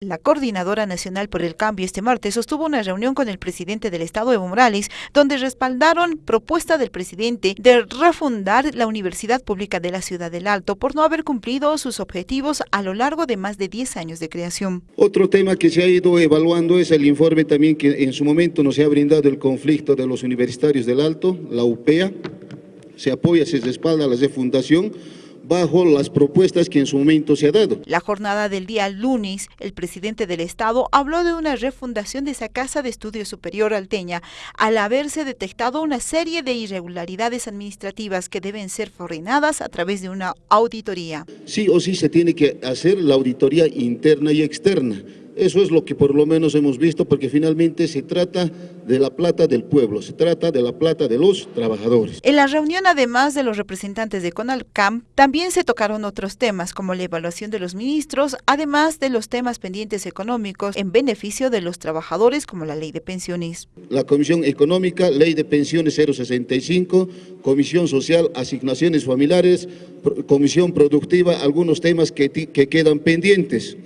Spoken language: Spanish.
La Coordinadora Nacional por el Cambio este martes sostuvo una reunión con el presidente del Estado, Evo Morales, donde respaldaron propuesta del presidente de refundar la Universidad Pública de la Ciudad del Alto por no haber cumplido sus objetivos a lo largo de más de 10 años de creación. Otro tema que se ha ido evaluando es el informe también que en su momento nos ha brindado el conflicto de los universitarios del Alto, la UPEA, se apoya, se respalda la refundación, bajo las propuestas que en su momento se ha dado. La jornada del día lunes, el presidente del Estado habló de una refundación de esa Casa de Estudios Superior Alteña, al haberse detectado una serie de irregularidades administrativas que deben ser frenadas a través de una auditoría. Sí o sí se tiene que hacer la auditoría interna y externa eso es lo que por lo menos hemos visto, porque finalmente se trata de la plata del pueblo, se trata de la plata de los trabajadores. En la reunión, además de los representantes de CONALCAM, también se tocaron otros temas, como la evaluación de los ministros, además de los temas pendientes económicos en beneficio de los trabajadores, como la ley de pensiones. La Comisión Económica, Ley de Pensiones 065, Comisión Social, Asignaciones Familiares, Comisión Productiva, algunos temas que, que quedan pendientes.